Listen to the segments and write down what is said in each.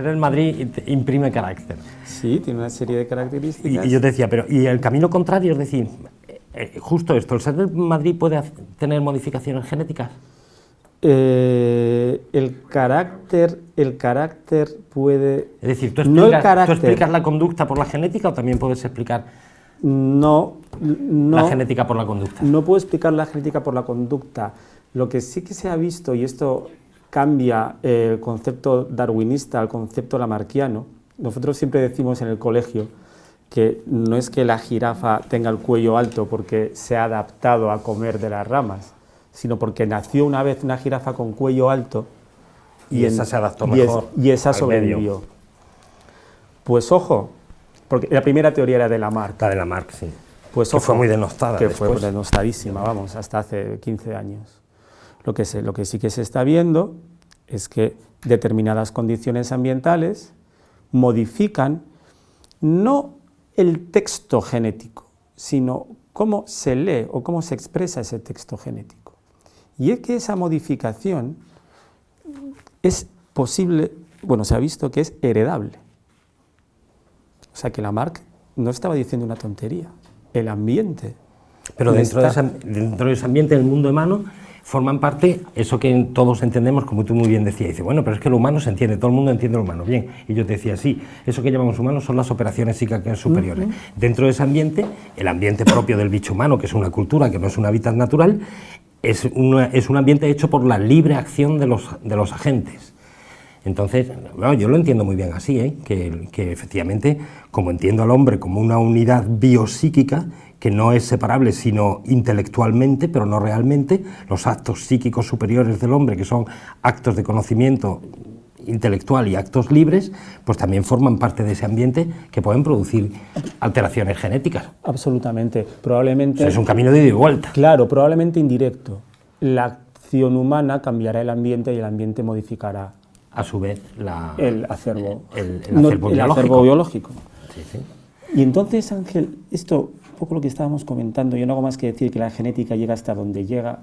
ser el Madrid imprime carácter. Sí, tiene una serie de características. Y, yo decía, pero ¿y el camino contrario? Es decir, eh, justo esto, ¿el ser del Madrid puede tener modificaciones genéticas? Eh, el carácter el carácter puede es decir ¿tú explicas, ¿tú explicas la conducta por la genética o también puedes explicar no, no la genética por la conducta no puedo explicar la genética por la conducta lo que sí que se ha visto y esto cambia el concepto darwinista al concepto lamarquiano. Nosotros siempre decimos en el colegio que no es que la jirafa tenga el cuello alto porque se ha adaptado a comer de las ramas, sino porque nació una vez una jirafa con cuello alto y, esa se adaptó mejor y, esa sobrevivió. Pues ojo, porque la primera teoría era de Lamarck. La de Lamarck, sí. Pues que fue muy denostada Que fue denostadísima, vamos, hasta hace 15 años. Lo que, lo que sí que se está viendo es que determinadas condiciones ambientales modifican no el texto genético, sino cómo se lee o cómo se expresa ese texto genético. Y es que esa modificación es posible, bueno, se ha visto que es heredable. O sea que Lamarck no estaba diciendo una tontería, el ambiente. Pero dentro, de, dentro de ese ambiente del mundo humano forman parte, eso que todos entendemos, como tú muy bien decías, dice, bueno, pero es que lo humano se entiende, todo el mundo entiende lo humano, bien, y yo te decía, sí, eso que llamamos humano son las operaciones psíquicas superiores. Dentro de ese ambiente, el ambiente propio del bicho humano, que es una cultura, que no es un hábitat natural, es, es un ambiente hecho por la libre acción de los, de los agentes. Entonces, bueno, yo lo entiendo muy bien así, ¿eh? que, que efectivamente, como entiendo al hombre como una unidad biopsíquica, que no es separable sino intelectualmente, pero no realmente, los actos psíquicos superiores del hombre, que son actos de conocimiento intelectual y actos libres, pues también forman parte de ese ambiente que pueden producir alteraciones genéticas. Absolutamente, probablemente... es un camino de ida y vuelta. Claro, probablemente indirecto. La acción humana cambiará el ambiente y el ambiente modificará... A su vez, la, el acervo, el, acervo, biológico. acervo biológico. Y entonces, Ángel, esto poco lo que estábamos comentando, yo no hago más que decir que la genética llega hasta donde llega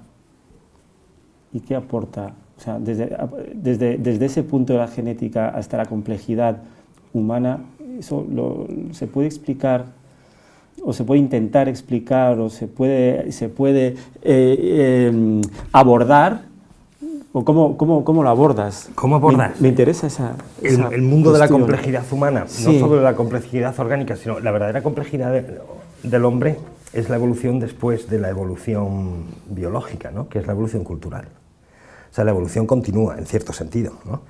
y qué aporta. O sea, desde, desde, desde ese punto de la genética hasta la complejidad humana, eso se puede explicar o se puede intentar explicar o se puede, se puede eh, em, abordar ¿O cómo, cómo, cómo, lo abordas? ¿Cómo abordas? Me, interesa esa, el, mundo de la complejidad humana, no solo la complejidad orgánica, sino la verdadera complejidad de, del hombre es la evolución después de la evolución biológica, ¿no? que es la evolución cultural. O sea, la evolución continúa, en cierto sentido, ¿no?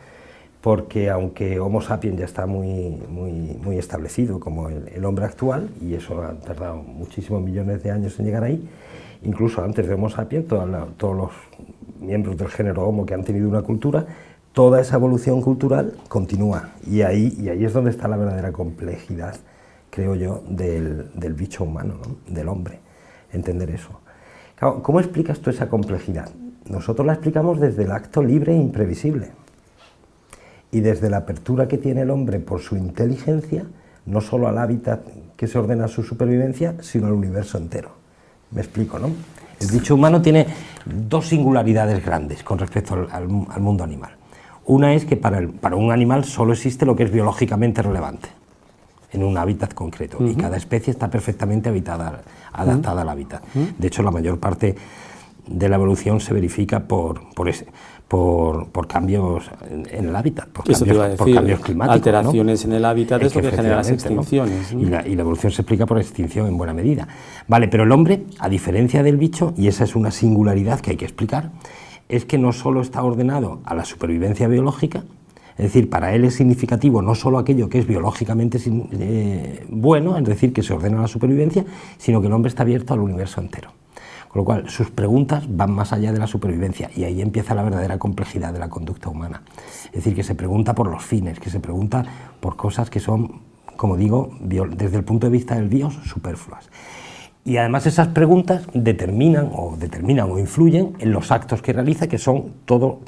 porque aunque Homo sapiens ya está muy, muy, muy establecido como el, hombre actual, y eso ha tardado muchísimos millones de años en llegar ahí, incluso antes de Homo sapiens, todos los miembros del género Homo que han tenido una cultura, toda esa evolución cultural continúa, y ahí, y ahí es donde está la verdadera complejidad creo yo, del, bicho humano, del hombre, entender eso. ¿Cómo explicas tú esa complejidad? Nosotros la explicamos desde el acto libre e imprevisible, y desde la apertura que tiene el hombre por su inteligencia, no solo al hábitat que se ordena su supervivencia, sino al universo entero. Me explico, ¿no? El bicho humano tiene dos singularidades grandes con respecto al, mundo animal. Una es que para, para un animal solo existe lo que es biológicamente relevante en un hábitat concreto y cada especie está perfectamente habitada, adaptada al hábitat. De hecho, la mayor parte de la evolución se verifica por, por, ese, por, por cambios en, el hábitat, por, cambios, por cambios, climáticos. Alteraciones en el hábitat es, lo que genera las extinciones. Y, la, y, la, evolución se explica por extinción en buena medida. Vale, pero el hombre, a diferencia del bicho, y esa es una singularidad que hay que explicar, es que no solo está ordenado a la supervivencia biológica, es decir, para él es significativo no solo aquello que es biológicamente eh, bueno, es decir, que se ordena la supervivencia, sino que el hombre está abierto al universo entero. Con lo cual, sus preguntas van más allá de la supervivencia y ahí empieza la verdadera complejidad de la conducta humana. Es decir, que se pregunta por los fines, que se pregunta por cosas que son, como digo, desde el punto de vista del Dios, superfluas. Y además esas preguntas determinan o determinan o influyen en los actos que realiza, que son todo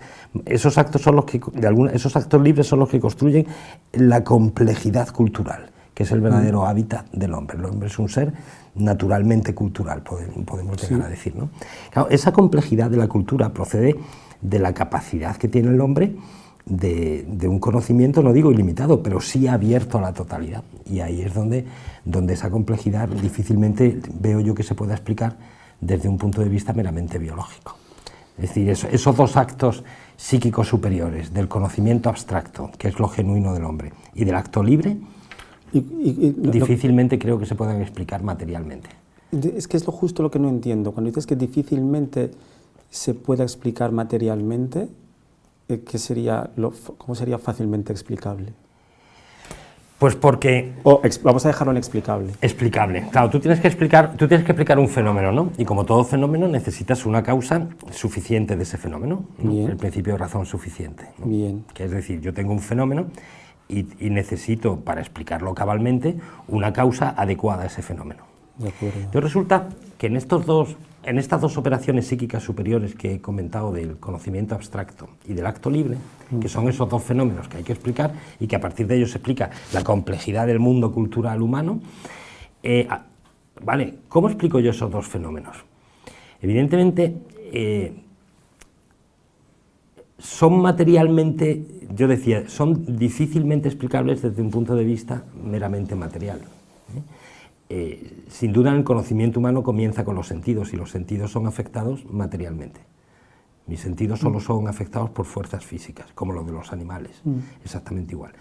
esos actos son los que de esos actos libres son los que construyen la complejidad cultural, que es el verdadero hábitat del hombre. El hombre es un ser naturalmente cultural, podemos llegar a decir. ¿no? esa complejidad de la cultura procede de la capacidad que tiene el hombre de, un conocimiento, no digo ilimitado, pero sí abierto a la totalidad. Y ahí es donde, donde esa complejidad difícilmente veo yo que se pueda explicar desde un punto de vista meramente biológico. Es decir, esos dos actos psíquicos superiores, del conocimiento abstracto, que es lo genuino del hombre, y del acto libre, difícilmente creo que se puedan explicar materialmente. Es que es lo justo lo que no entiendo. Cuando dices que difícilmente se pueda explicar materialmente, eh, ¿qué sería ¿cómo sería fácilmente explicable? Pues porque... vamos a dejarlo inexplicable. Explicable. Claro, tú tienes, que explicar, tú tienes que explicar un fenómeno, ¿no? Y como todo fenómeno necesitas una causa suficiente de ese fenómeno, el principio de razón suficiente. Bien. Que es decir, yo tengo un fenómeno y, necesito, para explicarlo cabalmente, una causa adecuada a ese fenómeno. De acuerdo. Entonces resulta que en estos dos en estas dos operaciones psíquicas superiores que he comentado del conocimiento abstracto y del acto libre, que son esos dos fenómenos que hay que explicar y que a partir de ellos se explica la complejidad del mundo cultural humano, eh, ¿vale? ¿Cómo explico yo esos dos fenómenos? Evidentemente, eh, son materialmente, yo decía, son difícilmente explicables desde un punto de vista meramente material. ¿eh? Eh, sin duda el conocimiento humano comienza con los sentidos y los sentidos son afectados materialmente. Mis sentidos solo mm. son afectados por fuerzas físicas, como los de los animales, mm. exactamente igual.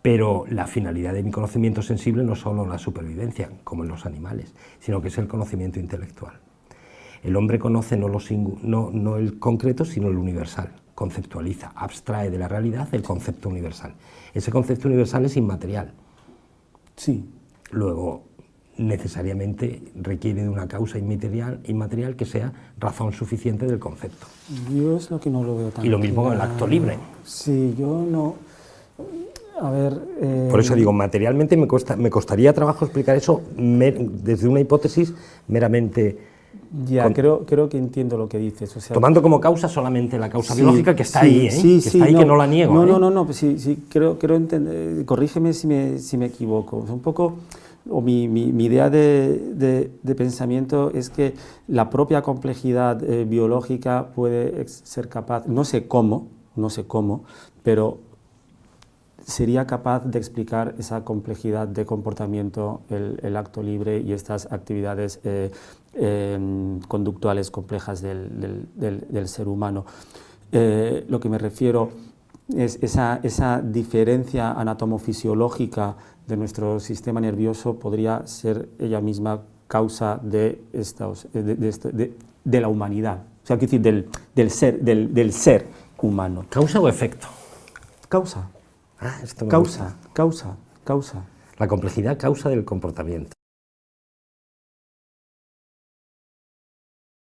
Pero la finalidad de mi conocimiento sensible no es solo la supervivencia, como en los animales, sino que es el conocimiento intelectual. El hombre conoce no, lo no, no el concreto, sino el universal, conceptualiza, abstrae de la realidad el concepto universal. Ese concepto universal es inmaterial. Sí. Luego, necesariamente requiere de una causa inmaterial, inmaterial que sea razón suficiente del concepto. Yo es lo que no lo veo tan Y lo mismo con el acto libre. Sí, yo no... A ver... Eh, Por eso digo, materialmente me, me costaría trabajo explicar eso desde una hipótesis meramente... Ya, creo, creo que entiendo lo que dices. Tomando como causa solamente la causa biológica que está ahí, ¿eh? que está ahí, que no la niego. No, ¿eh? no, no, no, pues sí, sí, creo, creo entender, corrígeme si me, si me equivoco. un poco o mi, idea de, pensamiento es que la propia complejidad eh, biológica puede ser capaz, no sé cómo, no sé cómo, pero sería capaz de explicar esa complejidad de comportamiento, el, acto libre y estas actividades eh, em, conductuales complejas del, ser humano. Eh, lo que me refiero es esa, esa diferencia anatomofisiológica de nuestro sistema nervioso podría ser ella misma causa de, estos, de, de, la humanidad, o sea, decir, del, ser, del, del, ser humano. ¿Causa o efecto? Causa. Ah, esto causa, causa, causa. La complejidad causa del comportamiento.